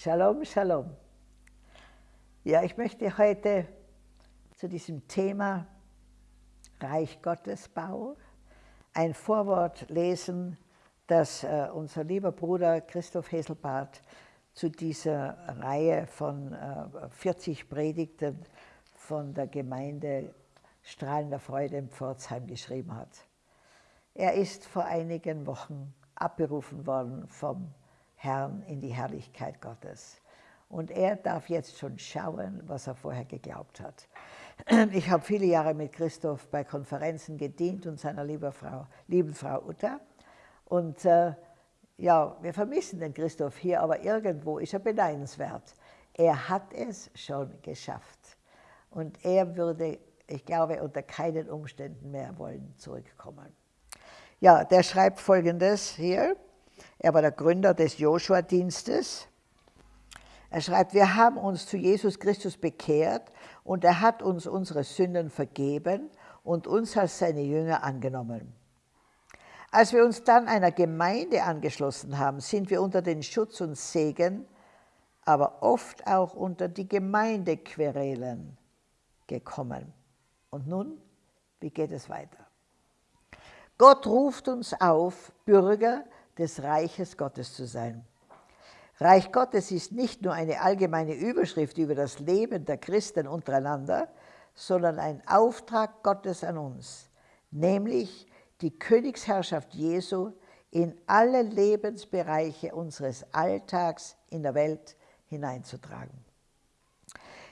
Shalom, Shalom. Ja, ich möchte heute zu diesem Thema Reich Gottes Bau ein Vorwort lesen, das äh, unser lieber Bruder Christoph Heselbart zu dieser Reihe von äh, 40 Predigten von der Gemeinde Strahlender Freude in Pforzheim geschrieben hat. Er ist vor einigen Wochen abberufen worden vom Herrn in die Herrlichkeit Gottes. Und er darf jetzt schon schauen, was er vorher geglaubt hat. Ich habe viele Jahre mit Christoph bei Konferenzen gedient und seiner lieben Frau, lieben Frau Uta. Und äh, ja, wir vermissen den Christoph hier, aber irgendwo ist er beneidenswert. Er hat es schon geschafft. Und er würde, ich glaube, unter keinen Umständen mehr wollen zurückkommen. Ja, der schreibt Folgendes hier. Er war der Gründer des Joshua-Dienstes. Er schreibt, wir haben uns zu Jesus Christus bekehrt und er hat uns unsere Sünden vergeben und uns als seine Jünger angenommen. Als wir uns dann einer Gemeinde angeschlossen haben, sind wir unter den Schutz und Segen, aber oft auch unter die Gemeindequerelen gekommen. Und nun, wie geht es weiter? Gott ruft uns auf, Bürger des Reiches Gottes zu sein. Reich Gottes ist nicht nur eine allgemeine Überschrift über das Leben der Christen untereinander, sondern ein Auftrag Gottes an uns, nämlich die Königsherrschaft Jesu in alle Lebensbereiche unseres Alltags in der Welt hineinzutragen.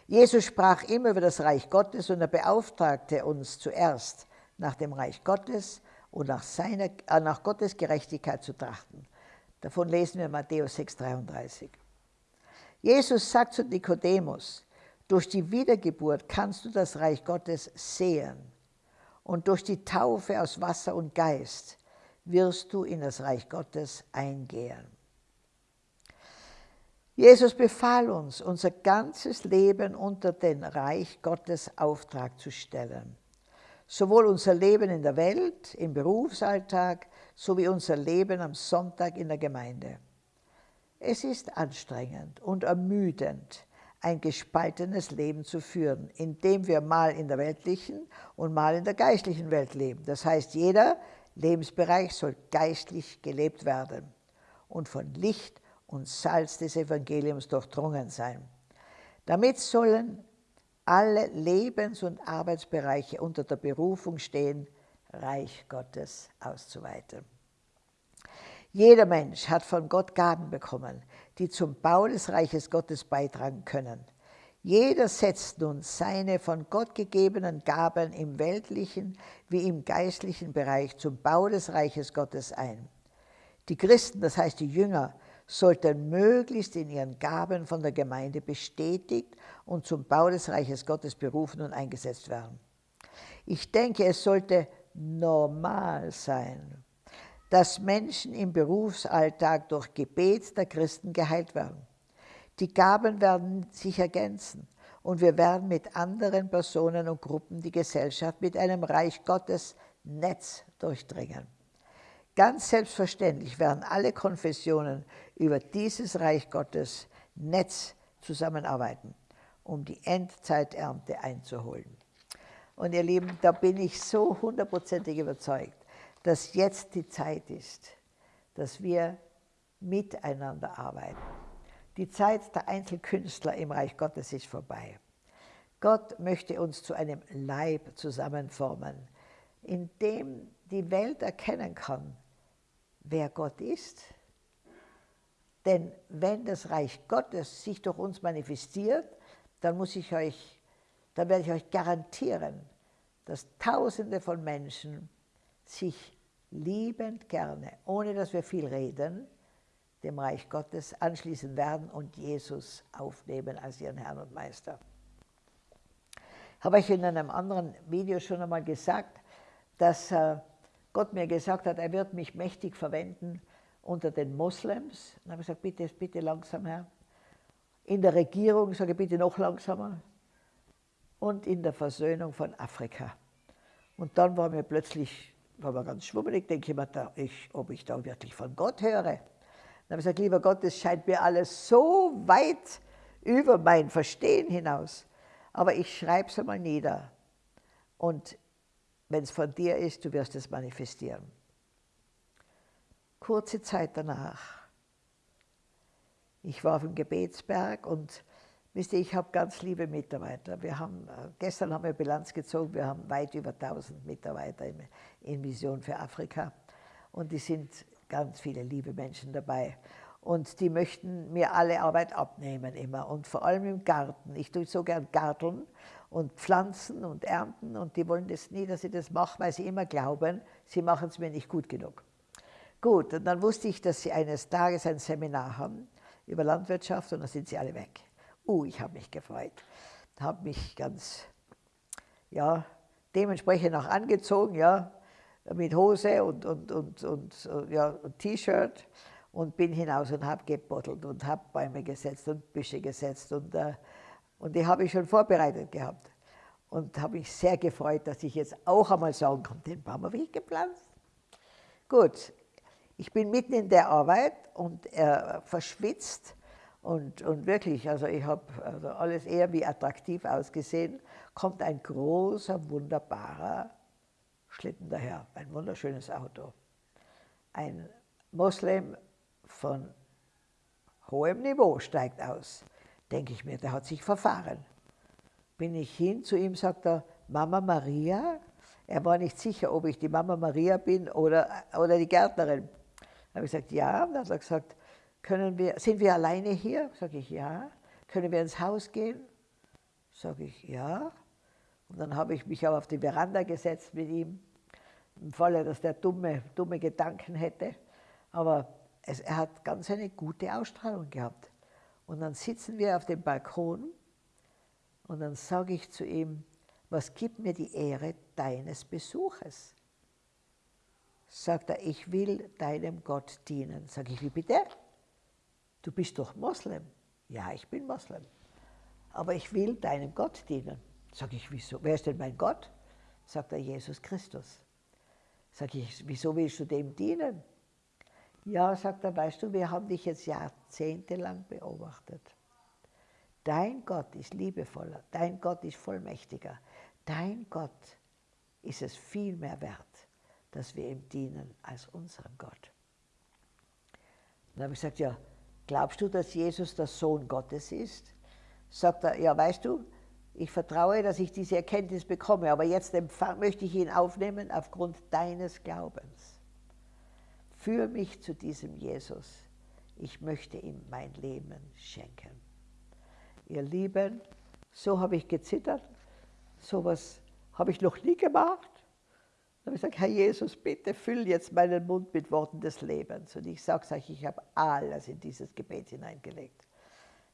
Jesus sprach immer über das Reich Gottes und er beauftragte uns zuerst nach dem Reich Gottes und nach, seiner, äh, nach Gottes Gerechtigkeit zu trachten. Davon lesen wir Matthäus 6,33. Jesus sagt zu Nikodemus, durch die Wiedergeburt kannst du das Reich Gottes sehen und durch die Taufe aus Wasser und Geist wirst du in das Reich Gottes eingehen. Jesus befahl uns, unser ganzes Leben unter den Reich Gottes Auftrag zu stellen sowohl unser Leben in der Welt, im Berufsalltag, sowie unser Leben am Sonntag in der Gemeinde. Es ist anstrengend und ermüdend, ein gespaltenes Leben zu führen, in dem wir mal in der weltlichen und mal in der geistlichen Welt leben. Das heißt, jeder Lebensbereich soll geistlich gelebt werden und von Licht und Salz des Evangeliums durchdrungen sein. Damit sollen alle Lebens- und Arbeitsbereiche unter der Berufung stehen, Reich Gottes auszuweiten. Jeder Mensch hat von Gott Gaben bekommen, die zum Bau des Reiches Gottes beitragen können. Jeder setzt nun seine von Gott gegebenen Gaben im weltlichen wie im geistlichen Bereich zum Bau des Reiches Gottes ein. Die Christen, das heißt die Jünger, sollten möglichst in ihren Gaben von der Gemeinde bestätigt und zum Bau des Reiches Gottes berufen und eingesetzt werden. Ich denke, es sollte normal sein, dass Menschen im Berufsalltag durch Gebet der Christen geheilt werden. Die Gaben werden sich ergänzen und wir werden mit anderen Personen und Gruppen die Gesellschaft mit einem Reich Gottes Netz durchdringen. Ganz selbstverständlich werden alle Konfessionen über dieses Reich Gottes Netz zusammenarbeiten, um die Endzeiternte einzuholen. Und ihr Lieben, da bin ich so hundertprozentig überzeugt, dass jetzt die Zeit ist, dass wir miteinander arbeiten. Die Zeit der Einzelkünstler im Reich Gottes ist vorbei. Gott möchte uns zu einem Leib zusammenformen, in dem die Welt erkennen kann, wer Gott ist. Denn wenn das Reich Gottes sich durch uns manifestiert, dann muss ich euch, dann werde ich euch garantieren, dass Tausende von Menschen sich liebend gerne, ohne dass wir viel reden, dem Reich Gottes anschließen werden und Jesus aufnehmen als ihren Herrn und Meister. Habe ich in einem anderen Video schon einmal gesagt, dass äh, Gott mir gesagt hat, er wird mich mächtig verwenden unter den Moslems. Dann habe ich gesagt, bitte, bitte langsam, Herr. In der Regierung sage ich, bitte noch langsamer. Und in der Versöhnung von Afrika. Und dann war mir plötzlich, war mir ganz schwummelig, denke ich mir, da, ich, ob ich da wirklich von Gott höre. habe ich gesagt, lieber Gott, das scheint mir alles so weit über mein Verstehen hinaus. Aber ich schreibe es einmal nieder. Und wenn es von dir ist, du wirst es manifestieren. Kurze Zeit danach, ich war auf dem Gebetsberg und wisst ihr, ich habe ganz liebe Mitarbeiter. Wir haben, äh, gestern haben wir Bilanz gezogen, wir haben weit über 1000 Mitarbeiter in, in Vision für Afrika. Und die sind ganz viele liebe Menschen dabei. Und die möchten mir alle Arbeit abnehmen immer und vor allem im Garten. Ich tue so gern garteln und pflanzen und ernten und die wollen das nie, dass ich das mache, weil sie immer glauben, sie machen es mir nicht gut genug. Gut, und dann wusste ich, dass sie eines Tages ein Seminar haben über Landwirtschaft und dann sind sie alle weg. Uh, ich habe mich gefreut, habe mich ganz, ja, dementsprechend auch angezogen, ja, mit Hose und, und, und, und, ja, und T-Shirt und bin hinaus und habe gebottelt und habe Bäume gesetzt und Büsche gesetzt und, äh, und die habe ich schon vorbereitet gehabt. Und habe mich sehr gefreut, dass ich jetzt auch einmal sagen kann, den Baum habe ich gepflanzt. Gut, ich bin mitten in der Arbeit und er verschwitzt und, und wirklich, also ich habe also alles eher wie attraktiv ausgesehen, kommt ein großer, wunderbarer Schlitten daher, ein wunderschönes Auto. Ein Moslem von hohem Niveau steigt aus. Denke ich mir, der hat sich verfahren. Bin ich hin zu ihm, sagt er, Mama Maria? Er war nicht sicher, ob ich die Mama Maria bin oder, oder die Gärtnerin. Da habe ich gesagt, ja. Dann hat er gesagt, können wir, sind wir alleine hier? Sage ich, ja. Können wir ins Haus gehen? Sage ich, ja. Und dann habe ich mich auch auf die Veranda gesetzt mit ihm, im Falle, dass der dumme, dumme Gedanken hätte. Aber es, er hat ganz eine gute Ausstrahlung gehabt. Und dann sitzen wir auf dem Balkon und dann sage ich zu ihm, was gibt mir die Ehre deines Besuches? Sagt er, ich will deinem Gott dienen. Sage ich, wie bitte? Du bist doch Moslem. Ja, ich bin Moslem. Aber ich will deinem Gott dienen. Sage ich, wieso? Wer ist denn mein Gott? Sagt er, Jesus Christus. Sage ich, wieso willst du dem dienen? Ja, sagt er, weißt du, wir haben dich jetzt jahrzehntelang beobachtet. Dein Gott ist liebevoller, dein Gott ist vollmächtiger, dein Gott ist es viel mehr wert, dass wir ihm dienen als unserem Gott. dann habe ich gesagt, ja, glaubst du, dass Jesus der Sohn Gottes ist? Sagt er, ja, weißt du, ich vertraue, dass ich diese Erkenntnis bekomme, aber jetzt möchte ich ihn aufnehmen aufgrund deines Glaubens. Führ mich zu diesem Jesus. Ich möchte ihm mein Leben schenken. Ihr Lieben, so habe ich gezittert, so etwas habe ich noch nie gemacht. Dann habe ich gesagt, Herr Jesus, bitte füll jetzt meinen Mund mit Worten des Lebens. Und ich sage euch, ich habe alles in dieses Gebet hineingelegt.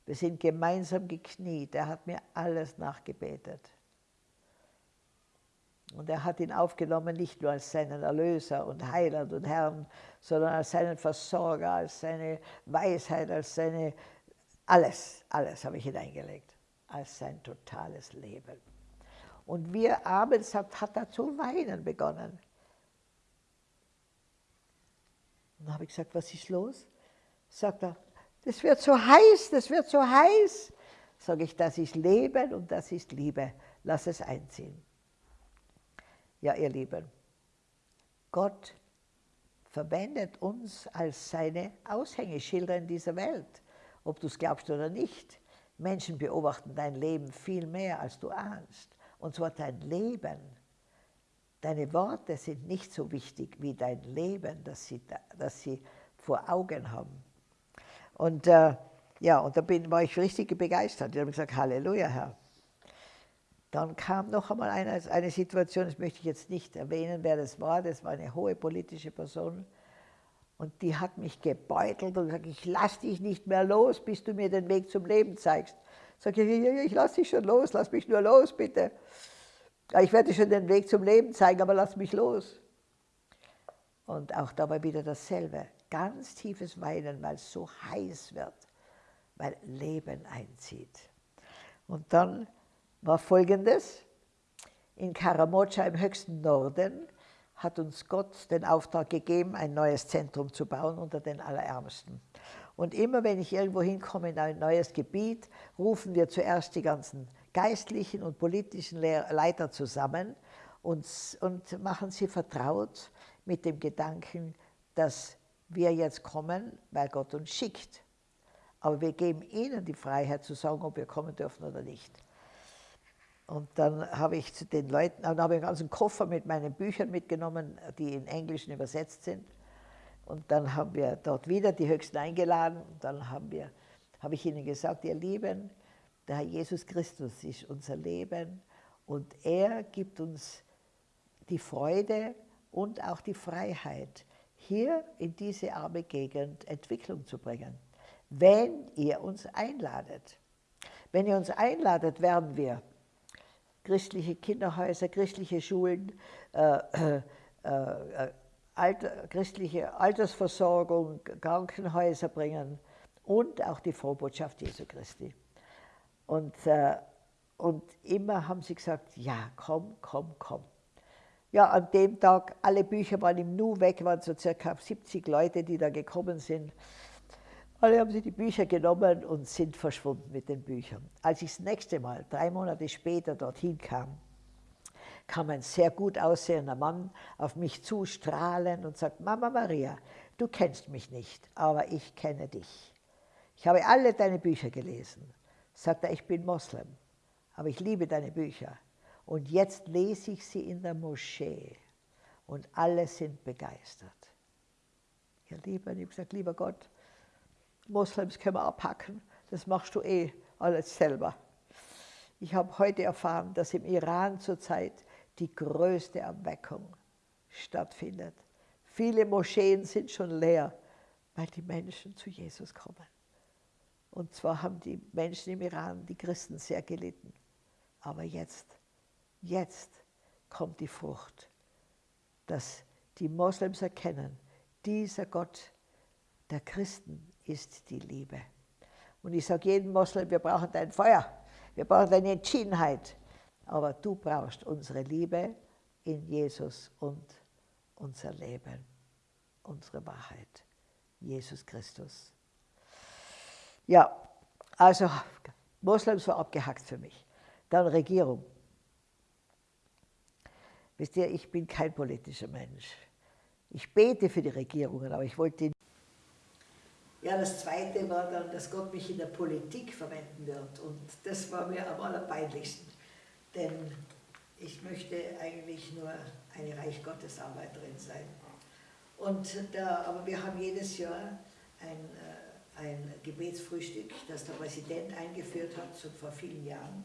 Wir sind gemeinsam gekniet. Er hat mir alles nachgebetet. Und er hat ihn aufgenommen, nicht nur als seinen Erlöser und Heiland und Herrn, sondern als seinen Versorger, als seine Weisheit, als seine, alles, alles habe ich hineingelegt, als sein totales Leben. Und wie er abends hat, hat er zu weinen begonnen. Und dann habe ich gesagt, was ist los? Sagt er, das wird so heiß, das wird so heiß. Sage ich, das ist Leben und das ist Liebe. Lass es einziehen. Ja, ihr Lieben, Gott verwendet uns als seine Aushängeschilder in dieser Welt, ob du es glaubst oder nicht. Menschen beobachten dein Leben viel mehr, als du ahnst. Und zwar dein Leben. Deine Worte sind nicht so wichtig wie dein Leben, das sie, das sie vor Augen haben. Und äh, ja, und da bin, war ich richtig begeistert. Ich habe gesagt, Halleluja, Herr. Dann kam noch einmal eine, eine Situation, das möchte ich jetzt nicht erwähnen, wer das war, das war eine hohe politische Person. Und die hat mich gebeutelt und gesagt, ich lass dich nicht mehr los, bis du mir den Weg zum Leben zeigst. Sag ich, ich lass dich schon los, lass mich nur los, bitte. Ich werde schon den Weg zum Leben zeigen, aber lass mich los. Und auch dabei wieder dasselbe ganz tiefes Weinen, weil es so heiß wird, weil Leben einzieht. Und dann war Folgendes, in Karamocha im höchsten Norden hat uns Gott den Auftrag gegeben, ein neues Zentrum zu bauen unter den Allerärmsten. Und immer wenn ich irgendwo hinkomme in ein neues Gebiet, rufen wir zuerst die ganzen geistlichen und politischen Leiter zusammen und, und machen sie vertraut mit dem Gedanken, dass wir jetzt kommen, weil Gott uns schickt. Aber wir geben ihnen die Freiheit zu sagen, ob wir kommen dürfen oder nicht. Und dann habe ich zu den Leuten, dann habe ich einen ganzen Koffer mit meinen Büchern mitgenommen, die in Englischen übersetzt sind. Und dann haben wir dort wieder die Höchsten eingeladen. Und dann haben wir, habe ich ihnen gesagt, ihr Lieben, der Herr Jesus Christus ist unser Leben und er gibt uns die Freude und auch die Freiheit, hier in diese arme Gegend Entwicklung zu bringen, wenn ihr uns einladet. Wenn ihr uns einladet, werden wir christliche Kinderhäuser, christliche Schulen, äh, äh, äh, Alter, christliche Altersversorgung, Krankenhäuser bringen und auch die Frohbotschaft Jesu Christi. Und, äh, und immer haben sie gesagt, ja, komm, komm, komm. Ja, an dem Tag, alle Bücher waren im Nu weg, waren so circa 70 Leute, die da gekommen sind. Alle haben sich die Bücher genommen und sind verschwunden mit den Büchern. Als ich das nächste Mal, drei Monate später, dorthin kam, kam ein sehr gut aussehender Mann auf mich zu, strahlend und sagt, Mama Maria, du kennst mich nicht, aber ich kenne dich. Ich habe alle deine Bücher gelesen. Sagt er, ich bin Moslem, aber ich liebe deine Bücher. Und jetzt lese ich sie in der Moschee und alle sind begeistert. Ja, lieber, ich habe gesagt, lieber Gott, Moslems können wir abhacken, das machst du eh alles selber. Ich habe heute erfahren, dass im Iran zurzeit die größte Erweckung stattfindet. Viele Moscheen sind schon leer, weil die Menschen zu Jesus kommen. Und zwar haben die Menschen im Iran, die Christen, sehr gelitten. Aber jetzt, jetzt kommt die Frucht, dass die Moslems erkennen, dieser Gott der Christen ist die Liebe. Und ich sage jedem Moslem, wir brauchen dein Feuer, wir brauchen deine Entschiedenheit, aber du brauchst unsere Liebe in Jesus und unser Leben, unsere Wahrheit, Jesus Christus. Ja, also Moslems war abgehackt für mich. Dann Regierung. Wisst ihr, ich bin kein politischer Mensch. Ich bete für die Regierungen, aber ich wollte ja, das Zweite war dann, dass Gott mich in der Politik verwenden wird. Und das war mir am allerpeinlichsten. Denn ich möchte eigentlich nur eine Reich Gottes sein. Und da, aber wir haben jedes Jahr ein, äh, ein Gebetsfrühstück, das der Präsident eingeführt hat, schon vor vielen Jahren.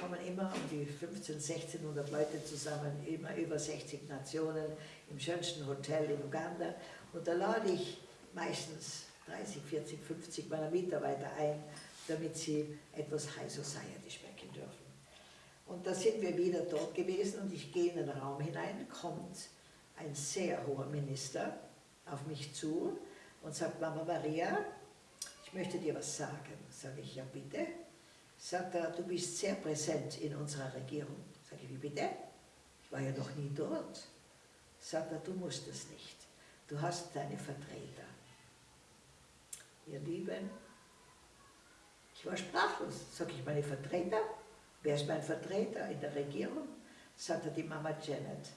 Kommen immer um die 15, 1600 Leute zusammen, immer über 60 Nationen, im schönsten Hotel in Uganda. Und da lade ich meistens 30, 40, 50 meiner Mitarbeiter ein, damit sie etwas High Society schmecken dürfen. Und da sind wir wieder dort gewesen und ich gehe in den Raum hinein, kommt ein sehr hoher Minister auf mich zu und sagt, Mama Maria, ich möchte dir was sagen. Sage ich, ja bitte. Sagt er, du bist sehr präsent in unserer Regierung. Sage ich, wie bitte? Ich war ja noch nie dort. Sagt er, du musst es nicht. Du hast deine Vertreter ihr Lieben, ich war sprachlos. Sag ich, meine Vertreter? Wer ist mein Vertreter in der Regierung? Sagte die Mama Janet,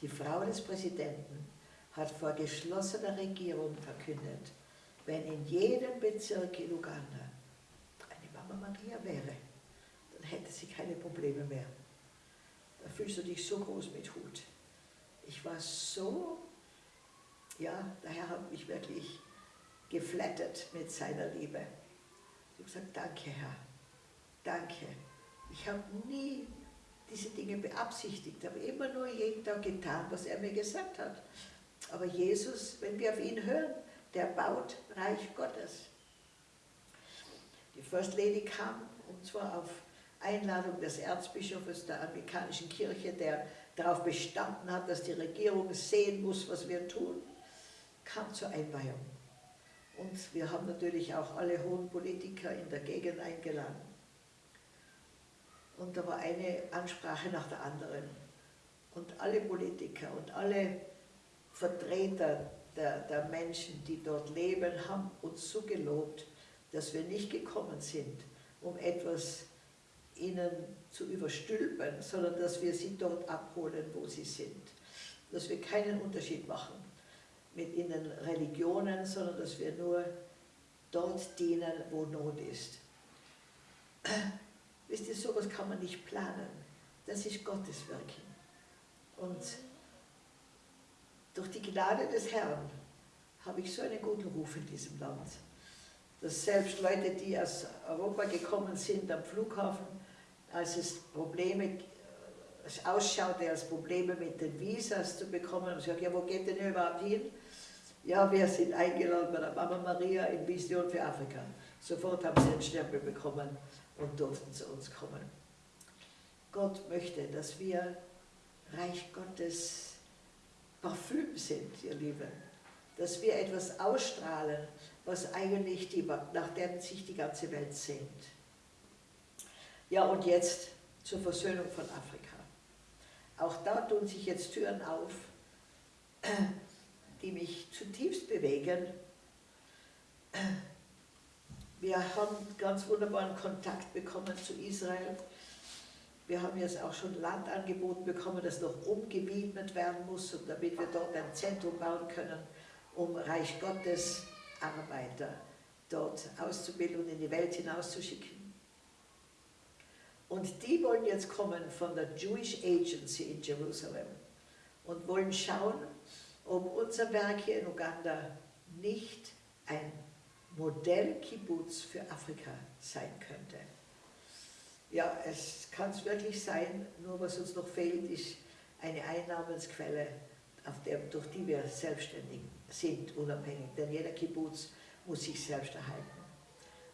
die Frau des Präsidenten, hat vor geschlossener Regierung verkündet, wenn in jedem Bezirk in Uganda eine Mama Maria wäre, dann hätte sie keine Probleme mehr. Da fühlst du dich so groß mit Hut. Ich war so, ja, der Herr hat mich wirklich geflattert mit seiner Liebe. Ich habe gesagt, danke Herr, danke. Ich habe nie diese Dinge beabsichtigt, habe immer nur jeden Tag getan, was er mir gesagt hat. Aber Jesus, wenn wir auf ihn hören, der baut Reich Gottes. Die First Lady kam, und zwar auf Einladung des Erzbischofs der amerikanischen Kirche, der darauf bestanden hat, dass die Regierung sehen muss, was wir tun, kam zur Einweihung. Und wir haben natürlich auch alle hohen Politiker in der Gegend eingeladen. Und da war eine Ansprache nach der anderen. Und alle Politiker und alle Vertreter der, der Menschen, die dort leben, haben uns so gelobt, dass wir nicht gekommen sind, um etwas ihnen zu überstülpen, sondern dass wir sie dort abholen, wo sie sind. Dass wir keinen Unterschied machen mit ihnen Religionen, sondern dass wir nur dort dienen, wo Not ist. Wisst ihr, sowas kann man nicht planen. Das ist Gottes Wirken. Und durch die Gnade des Herrn habe ich so einen guten Ruf in diesem Land, dass selbst Leute, die aus Europa gekommen sind am Flughafen, als es Probleme es ausschaute als Probleme mit den Visas zu bekommen, haben sie gesagt, ja, wo geht denn ihr überhaupt hin? Ja, wir sind eingeladen bei der Mama Maria in Vision für Afrika. Sofort haben sie einen Stempel bekommen und durften zu uns kommen. Gott möchte, dass wir Reich Gottes Parfüm sind, ihr Lieben. Dass wir etwas ausstrahlen, was eigentlich die, nach dem sich die ganze Welt sehnt. Ja, und jetzt zur Versöhnung von Afrika. Auch da tun sich jetzt Türen auf, die mich zutiefst bewegen. Wir haben ganz wunderbaren Kontakt bekommen zu Israel. Wir haben jetzt auch schon Land angeboten bekommen, das noch umgewidmet werden muss, damit wir dort ein Zentrum bauen können, um Reich Gottes Arbeiter dort auszubilden und in die Welt hinauszuschicken. Und die wollen jetzt kommen von der Jewish Agency in Jerusalem und wollen schauen, ob unser Werk hier in Uganda nicht ein Modell-Kibbutz für Afrika sein könnte. Ja, es kann es wirklich sein, nur was uns noch fehlt, ist eine Einnahmensquelle, der, durch die wir selbstständig sind, unabhängig. Denn jeder Kibbutz muss sich selbst erhalten.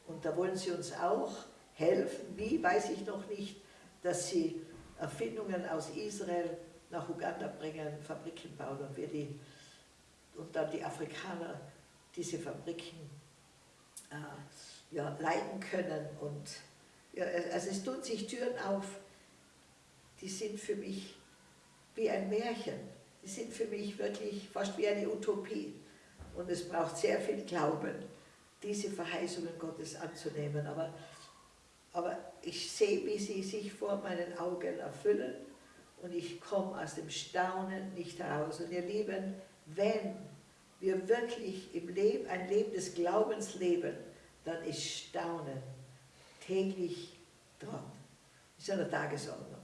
Und da wollen sie uns auch helfen. Wie, weiß ich noch nicht, dass sie Erfindungen aus Israel nach Uganda bringen, Fabriken bauen und wir die und dann die Afrikaner diese Fabriken äh, ja, leiten können. Und ja, also es tun sich Türen auf, die sind für mich wie ein Märchen. Die sind für mich wirklich fast wie eine Utopie. Und es braucht sehr viel Glauben, diese Verheißungen Gottes anzunehmen. Aber, aber ich sehe, wie sie sich vor meinen Augen erfüllen und ich komme aus dem Staunen nicht heraus. Und ihr Lieben, wenn wir wirklich im Leben, ein Leben des Glaubens leben, dann ist Staunen täglich dran. Ist an der Tagesordnung.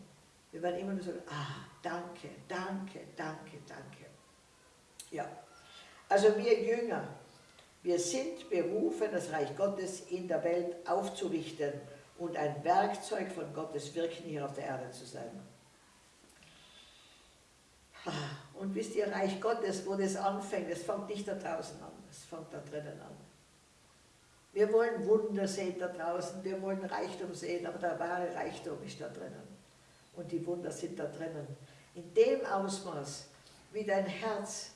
Wir werden immer nur sagen, ah, danke, danke, danke, danke. Ja, also wir Jünger, wir sind berufen, das Reich Gottes in der Welt aufzurichten und ein Werkzeug von Gottes Wirken hier auf der Erde zu sein. Und wisst ihr, Reich Gottes, wo das anfängt, es fängt nicht da draußen an, es fängt da drinnen an. Wir wollen Wunder sehen da draußen, wir wollen Reichtum sehen, aber der wahre Reichtum ist da drinnen. Und die Wunder sind da drinnen. In dem Ausmaß, wie dein Herz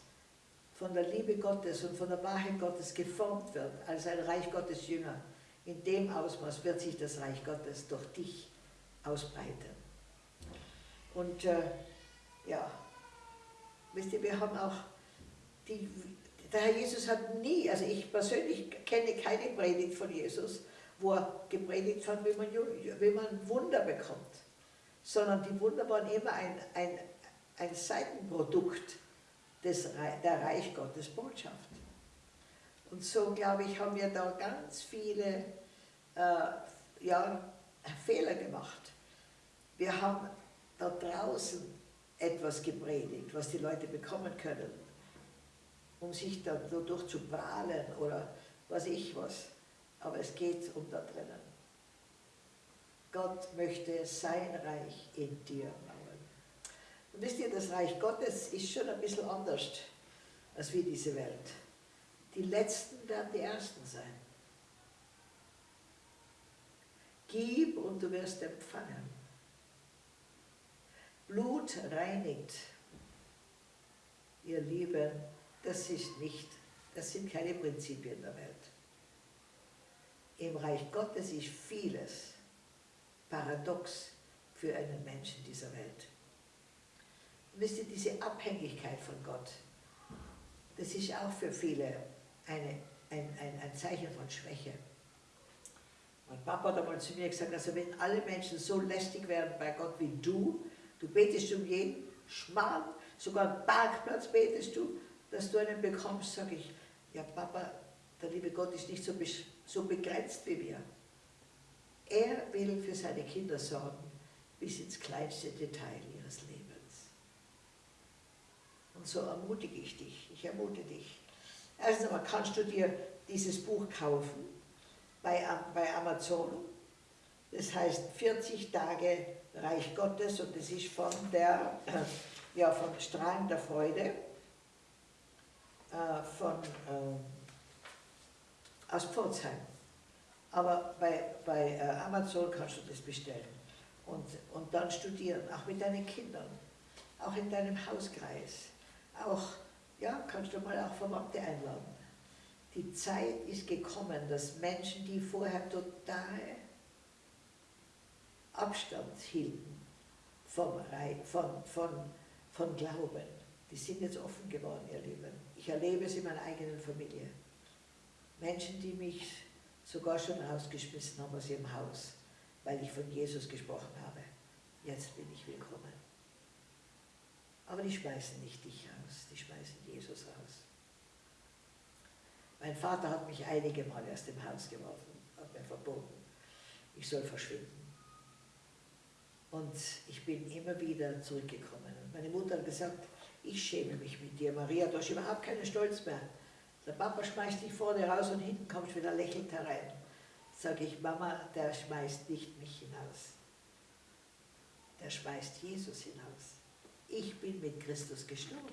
von der Liebe Gottes und von der Wahrheit Gottes geformt wird, als ein Reich Gottes Jünger, in dem Ausmaß wird sich das Reich Gottes durch dich ausbreiten. Und äh, ja, wisst ihr, wir haben auch die, der Herr Jesus hat nie, also ich persönlich kenne keine Predigt von Jesus, wo er gepredigt hat, wie man, wie man Wunder bekommt, sondern die Wunder waren immer ein, ein, ein Seitenprodukt des, der Reich Gottes Botschaft. Und so, glaube ich, haben wir da ganz viele äh, ja, Fehler gemacht. Wir haben da draußen etwas gepredigt, was die Leute bekommen können, um sich dadurch zu prahlen oder was ich was. Aber es geht um da drinnen. Gott möchte sein Reich in dir bauen. Und wisst ihr, das Reich Gottes ist schon ein bisschen anders als wie diese Welt. Die Letzten werden die Ersten sein. Gib und du wirst empfangen. Blut reinigt. Ihr Lieben, das ist nicht, das sind keine Prinzipien der Welt. Im Reich Gottes ist vieles paradox für einen Menschen dieser Welt. wisst ihr, diese Abhängigkeit von Gott, das ist auch für viele eine, ein, ein, ein Zeichen von Schwäche. Mein Papa hat einmal zu mir gesagt, also wenn alle Menschen so lästig wären bei Gott wie du, du betest um jeden Schmarrn, sogar einen Parkplatz betest du, dass du einen bekommst, sage ich, ja Papa, der liebe Gott ist nicht so, so begrenzt wie wir. Er will für seine Kinder sorgen, bis ins kleinste Detail ihres Lebens. Und so ermutige ich dich, ich ermutige dich. Erstens einmal kannst du dir dieses Buch kaufen bei, bei Amazon. Das heißt 40 Tage Reich Gottes und das ist von der, ja, von Strahlen der Freude, äh, von, äh, aus Pforzheim. Aber bei, bei äh, Amazon kannst du das bestellen und, und dann studieren, auch mit deinen Kindern, auch in deinem Hauskreis. Auch, ja, kannst du mal auch Verwandte einladen. Die Zeit ist gekommen, dass Menschen, die vorher total Abstand hielten vom, von, von, von Glauben, die sind jetzt offen geworden, ihr Lieben. Ich erlebe es in meiner eigenen Familie. Menschen, die mich sogar schon rausgeschmissen haben aus ihrem Haus, weil ich von Jesus gesprochen habe. Jetzt bin ich willkommen. Aber die schmeißen nicht dich raus, die schmeißen Jesus raus. Mein Vater hat mich einige Mal aus dem Haus geworfen, hat mir verboten, ich soll verschwinden. Und ich bin immer wieder zurückgekommen. Und meine Mutter hat gesagt, ich schäme mich mit dir, Maria, du hast überhaupt keinen Stolz mehr. Der Papa schmeißt dich vorne raus und hinten kommst wieder lächelnd herein. Sage ich, Mama, der schmeißt nicht mich hinaus. Der schmeißt Jesus hinaus. Ich bin mit Christus gestorben.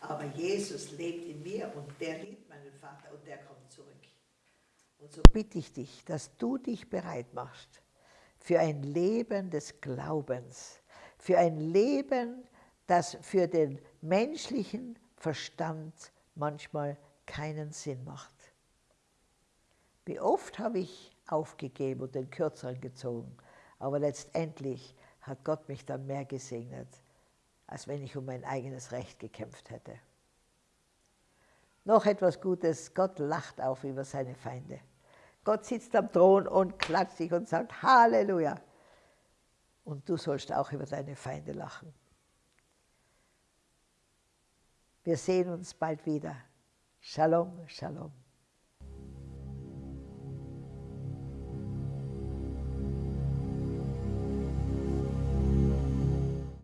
Aber Jesus lebt in mir und der liebt meinen Vater und der kommt zurück. Und so bitte ich dich, dass du dich bereit machst für ein Leben des Glaubens, für ein Leben, das für den menschlichen Verstand manchmal keinen Sinn macht. Wie oft habe ich aufgegeben und den Kürzeren gezogen, aber letztendlich hat Gott mich dann mehr gesegnet als wenn ich um mein eigenes Recht gekämpft hätte. Noch etwas Gutes, Gott lacht auf über seine Feinde. Gott sitzt am Thron und klatscht sich und sagt Halleluja. Und du sollst auch über deine Feinde lachen. Wir sehen uns bald wieder. Shalom, Shalom.